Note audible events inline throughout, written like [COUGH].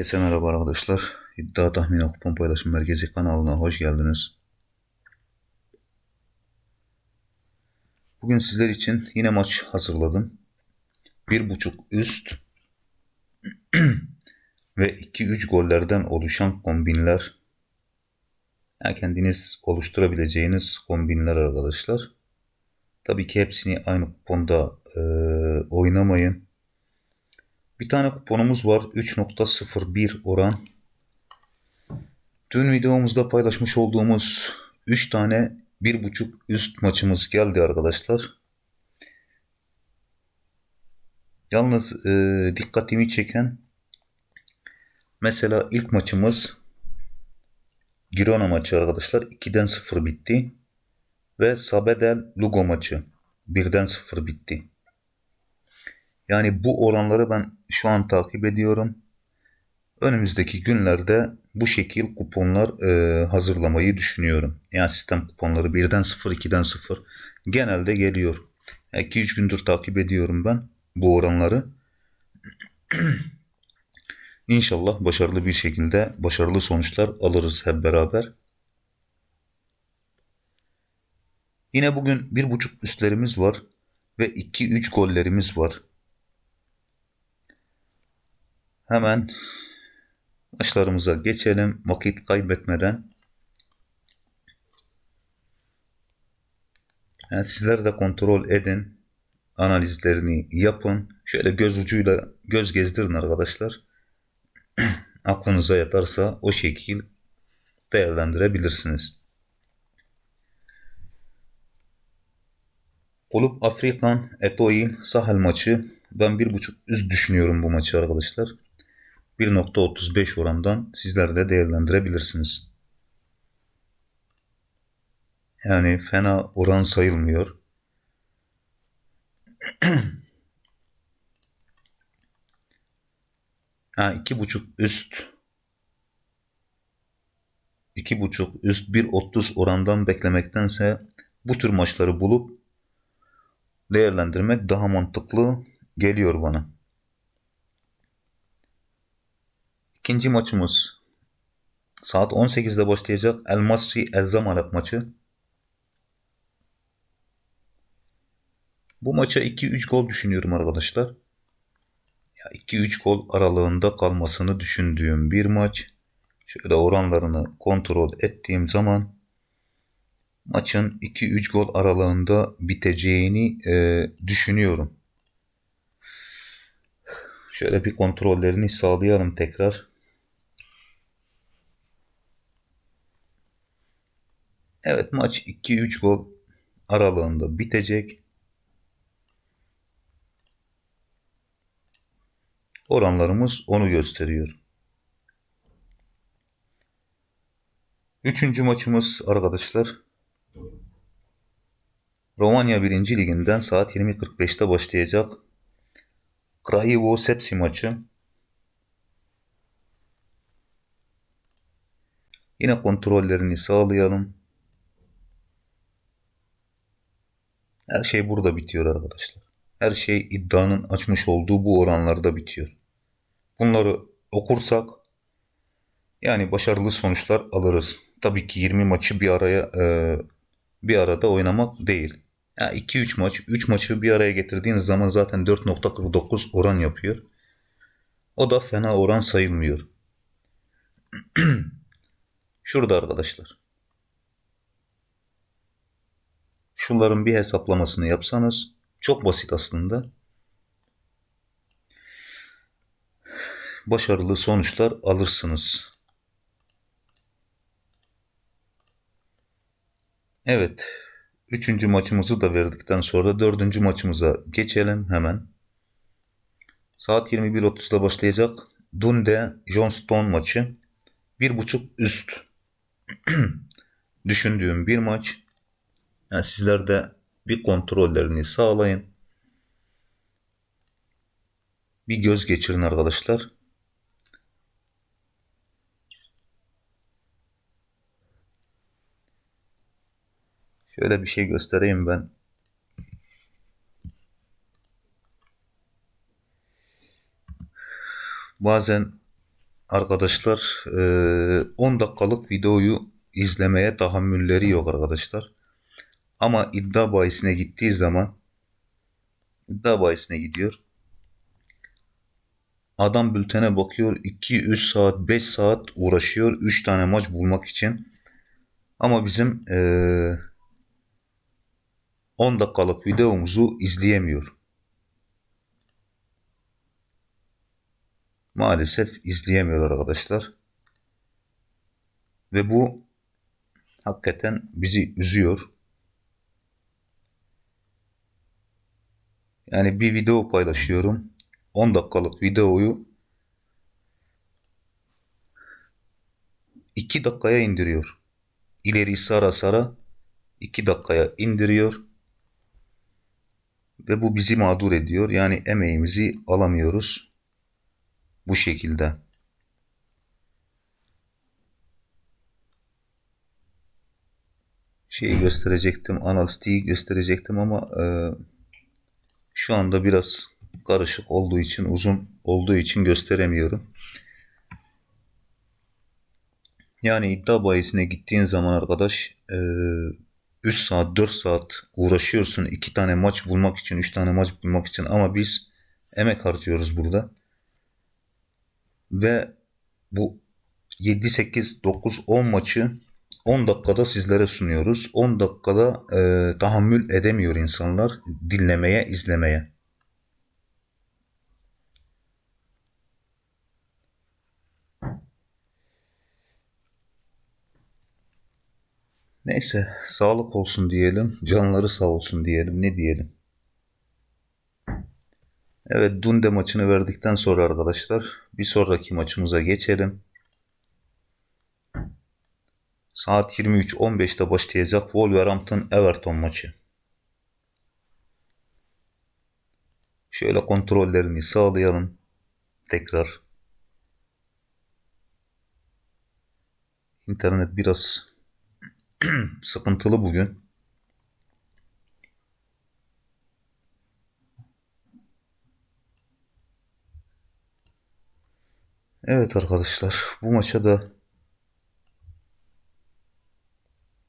Herkese merhaba arkadaşlar. İddia Tahmin Kupon Paylaşım Merkezi kanalına hoş geldiniz. Bugün sizler için yine maç hazırladım. Bir buçuk üst [CLEARS THROAT] ve 2-3 gollerden oluşan kombinler. Yani kendiniz oluşturabileceğiniz kombinler arkadaşlar. Tabii ki hepsini aynı kuponda e, oynamayın. Bir tane kuponumuz var. 3.01 oran. Dün videomuzda paylaşmış olduğumuz 3 tane 1.5 üst maçımız geldi arkadaşlar. Yalnız e, dikkatimi çeken mesela ilk maçımız Girona maçı arkadaşlar 2'den 0 bitti. Ve Sabedel Lugo maçı 1'den 0 bitti. Yani bu oranları ben şu an takip ediyorum. Önümüzdeki günlerde bu şekil kuponlar e, hazırlamayı düşünüyorum. Yani sistem kuponları 1'den 0, 2'den 0 genelde geliyor. 2-3 gündür takip ediyorum ben bu oranları. [CLEARS THROAT] İnşallah başarılı bir şekilde başarılı sonuçlar alırız hep beraber. Yine bugün bir buçuk üstlerimiz var ve 2-3 gollerimiz var. Hemen maçlarımıza geçelim vakit kaybetmeden. Yani sizler de kontrol edin. Analizlerini yapın. Şöyle göz ucuyla göz gezdirin arkadaşlar. [CLEARS THROAT] Aklınıza yatarsa o şekil değerlendirebilirsiniz. Kulüp Afrikan Eto'il Sahel maçı. Ben bir buçuk üst düşünüyorum bu maçı arkadaşlar. 1.35 orandan sizler de değerlendirebilirsiniz. Yani fena oran sayılmıyor. [CLEARS THROAT] ha iki buçuk üst iki buçuk üst 1.30 orandan beklemektense bu tür maçları bulup değerlendirmek daha mantıklı geliyor bana. İkinci maçımız saat 18'de başlayacak El Masri El Zamalek maçı. Bu maça 2-3 gol düşünüyorum arkadaşlar. Ya 2-3 gol aralığında kalmasını düşündüğüm bir maç. Şöyle oranlarını kontrol ettiğim zaman maçın 2-3 gol aralığında biteceğini e, düşünüyorum. Şöyle bir kontrollerini sağlayalım tekrar. Evet maç 2-3 gol aralığında bitecek. Oranlarımız onu gösteriyor. Üçüncü maçımız arkadaşlar Romanya 1. Liginden saat 20.45'te başlayacak Krahivo Sepsi maçı. Yine kontrollerini sağlayalım. Her şey burada bitiyor arkadaşlar. Her şey iddianın açmış olduğu bu oranlarda bitiyor. Bunları okursak yani başarılı sonuçlar alırız. Tabii ki 20 maçı bir araya e, bir arada oynamak değil. Yani 2-3 maç, 3 maçı bir araya getirdiğiniz zaman zaten 4.49 oran yapıyor. O da fena oran sayılmıyor. [CLEARS THROAT] Şurada arkadaşlar. Şunların bir hesaplamasını yapsanız çok basit aslında. Başarılı sonuçlar alırsınız. Evet. Üçüncü maçımızı da verdikten sonra dördüncü maçımıza geçelim hemen. Saat 21.30'da başlayacak Dunde Johnston maçı. Bir buçuk üst. [CLEARS THROAT] Düşündüğüm bir maç. Yani sizler de bir kontrollerini sağlayın. Bir göz geçirin arkadaşlar. Şöyle bir şey göstereyim ben. Bazen arkadaşlar eee, 10 dakikalık videoyu izlemeye tahammülleri yok arkadaşlar. Ama iddia bahisine gittiği zaman iddia bahisine gidiyor. Adam bültene bakıyor 2-3 saat 5 saat uğraşıyor 3 tane maç bulmak için. Ama bizim eee 10 dakikalık videomuzu izleyemiyor. Maalesef izleyemiyor arkadaşlar. Ve bu hakikaten bizi üzüyor. Yani bir video paylaşıyorum. 10 dakikalık videoyu 2 dakikaya indiriyor. İleri sara sara 2 dakikaya indiriyor. Ve bu bizi mağdur ediyor. Yani emeğimizi alamıyoruz. Bu şekilde. Şeyi gösterecektim. Analistiği gösterecektim ama e, şu anda biraz karışık olduğu için uzun olduğu için gösteremiyorum. Yani iddia bayisine gittiğin zaman arkadaş e, 3 saat 4 saat uğraşıyorsun 2 tane maç bulmak için 3 tane maç bulmak için ama biz emek harcıyoruz burada. Ve bu 7 8 9 10 maçı 10 dakikada sizlere sunuyoruz. 10 dakikada e, tahammül edemiyor insanlar dinlemeye, izlemeye. Neyse sağlık olsun diyelim. Canları sağ olsun diyelim. Ne diyelim? Evet Dunde maçını verdikten sonra arkadaşlar bir sonraki maçımıza geçelim. Saat 23.15'te başlayacak Wolverhampton Everton maçı. Şöyle kontrollerini sağlayalım. Tekrar. İnternet biraz [CLEARS THROAT] sıkıntılı bugün. Evet arkadaşlar bu maça da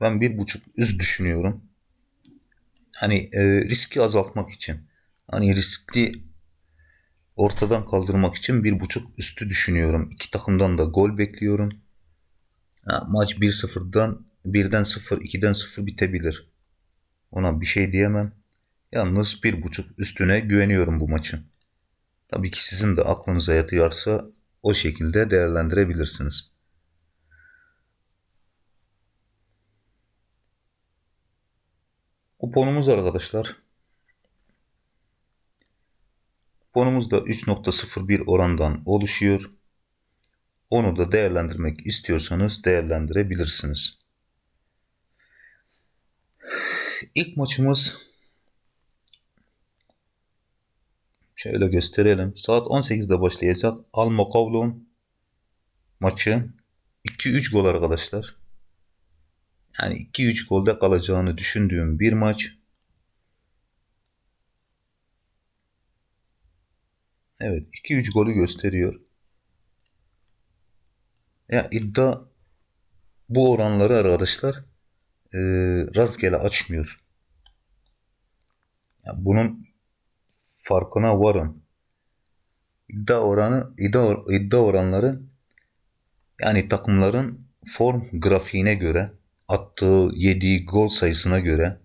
ben bir buçuk üst düşünüyorum. Hani e, riski azaltmak için. Hani riskli ortadan kaldırmak için bir buçuk üstü düşünüyorum. İki takımdan da gol bekliyorum. Ha, maç 1-0'dan 1'den 0, 2'den 0 bitebilir. Ona bir şey diyemem. Yalnız bir buçuk üstüne güveniyorum bu maçın. Tabii ki sizin de aklınıza yatıyorsa o şekilde değerlendirebilirsiniz. Kuponumuz arkadaşlar. Kuponumuz da 3.01 orandan oluşuyor. Onu da değerlendirmek istiyorsanız değerlendirebilirsiniz. İlk maçımız şöyle gösterelim. Saat 18'de başlayacak Alma Kavlon maçı 2-3 gol arkadaşlar. Yani 2-3 golde kalacağını düşündüğüm bir maç. Evet 2-3 golü gösteriyor. Ya iddia bu oranları arkadaşlar e, rastgele açmıyor. Ya bunun farkına varın. İddia oranı iddia, iddia oranları yani takımların form grafiğine göre attığı yediği gol sayısına göre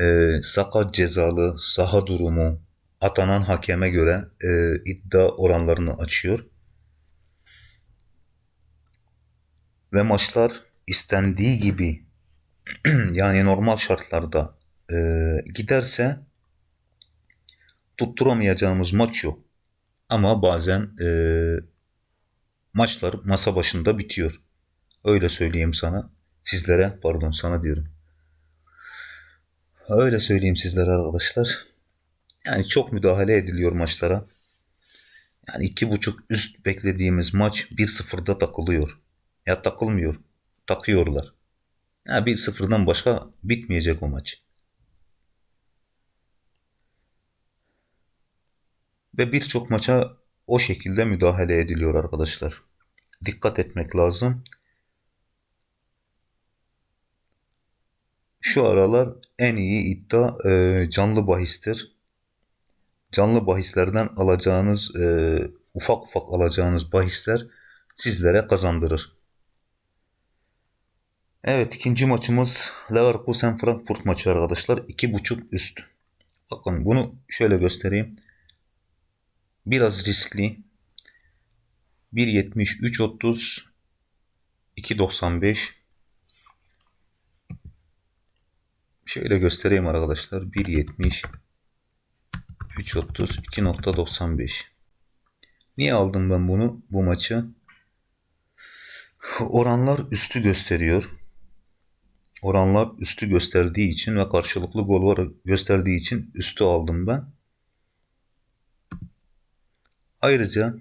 e, sakat cezalı saha durumu atanan hakeme göre e, iddia oranlarını açıyor. Ve maçlar istendiği gibi [CLEARS THROAT] yani normal şartlarda e, giderse tutturamayacağımız maç yok. Ama bazen e, maçlar masa başında bitiyor. Öyle söyleyeyim sana. Sizlere pardon sana diyorum. Öyle söyleyeyim sizlere arkadaşlar. Yani çok müdahale ediliyor maçlara. Yani iki buçuk üst beklediğimiz maç 1-0'da takılıyor. Ya takılmıyor. Takıyorlar. Ya yani 1-0'dan başka bitmeyecek o maç. Ve birçok maça o şekilde müdahale ediliyor arkadaşlar. Dikkat etmek lazım. Şu aralar en iyi iddia e, canlı bahistir. Canlı bahislerden alacağınız e, ufak ufak alacağınız bahisler sizlere kazandırır. Evet ikinci maçımız Leverkusen Frankfurt maçı arkadaşlar. 2.5 üst. Bakın bunu şöyle göstereyim. Biraz riskli. 1.70 3.30 2.95 Şöyle göstereyim arkadaşlar. 1.70 3.30 2.95 Niye aldım ben bunu bu maçı? Oranlar üstü gösteriyor. Oranlar üstü gösterdiği için ve karşılıklı gol var gösterdiği için üstü aldım ben. Ayrıca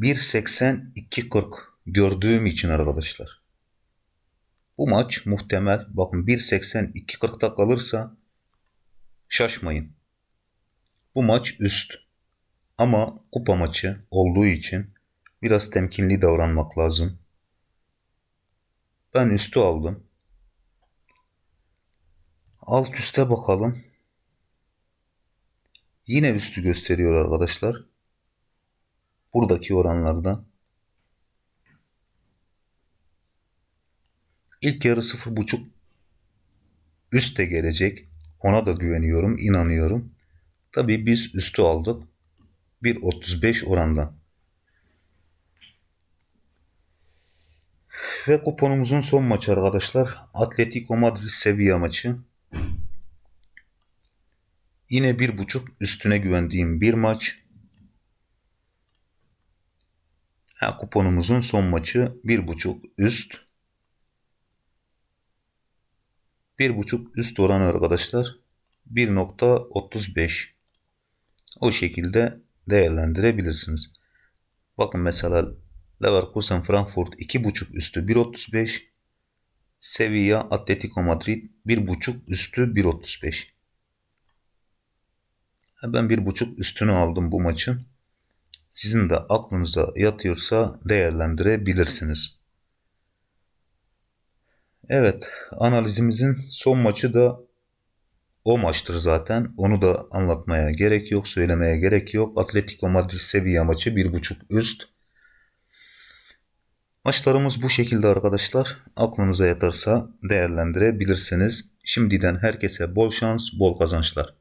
bir seksen iki kırk gördüğüm için arkadaşlar. Bu maç muhtemel bakın 1.82.40'da kalırsa şaşmayın. Bu maç üst. Ama kupa maçı olduğu için biraz temkinli davranmak lazım. Ben üstü aldım. Alt üste bakalım. Yine üstü gösteriyor arkadaşlar. Buradaki oranlardan. İlk yarı 0.5 üste gelecek. Ona da güveniyorum, inanıyorum. Tabii biz üstü aldık. 1.35 orandan. Ve kuponumuzun son maçı arkadaşlar. Atletico Madrid Sevilla maçı. Yine bir buçuk üstüne güvendiğim bir maç. Ha, kuponumuzun son maçı bir buçuk üst. Bir buçuk üst oran arkadaşlar 1.35 o şekilde değerlendirebilirsiniz. Bakın mesela Leverkusen Frankfurt 2.5 üstü 1.35 Sevilla Atletico Madrid 1.5 üstü 1.35 ben 1.5 üstünü aldım bu maçın. Sizin de aklınıza yatıyorsa değerlendirebilirsiniz. Evet analizimizin son maçı da o maçtır zaten. Onu da anlatmaya gerek yok, söylemeye gerek yok. Atletico Madrid Sevilla maçı 1.5 üst. Maçlarımız bu şekilde arkadaşlar. Aklınıza yatarsa değerlendirebilirsiniz. Şimdiden herkese bol şans, bol kazançlar.